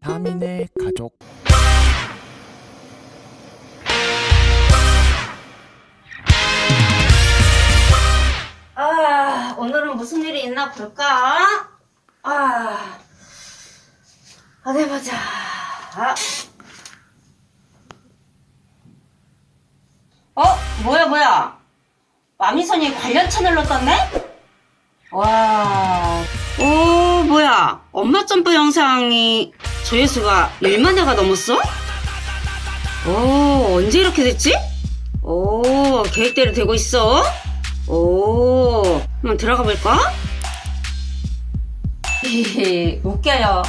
다민의 가족 아, 오늘은 무슨 일이 있나 볼까? 아, 어디 보자. 아. 어? 뭐야, 뭐야? 마미선이 관련 채널로 떴네? 와. 엄마 점프 영상이 조회수가 1만 회가 넘었어? 오, 언제 이렇게 됐지? 오, 계획대로 되고 있어? 오, 한번 들어가 볼까? 웃겨요.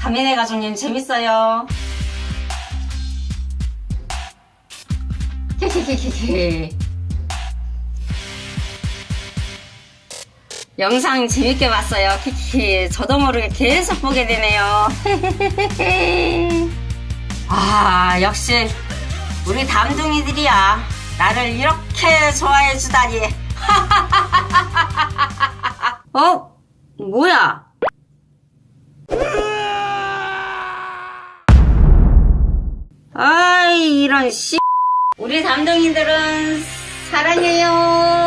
다민의 가족님 재밌어요. 영상 재밌게 봤어요. 키키. 저도 모르게 계속 보게 되네요. 아, 역시 우리 담둥이들이야. 나를 이렇게 좋아해 주다니. 어? 뭐야? 아이, 이런 씨. 우리 담둥이들은 사랑해요.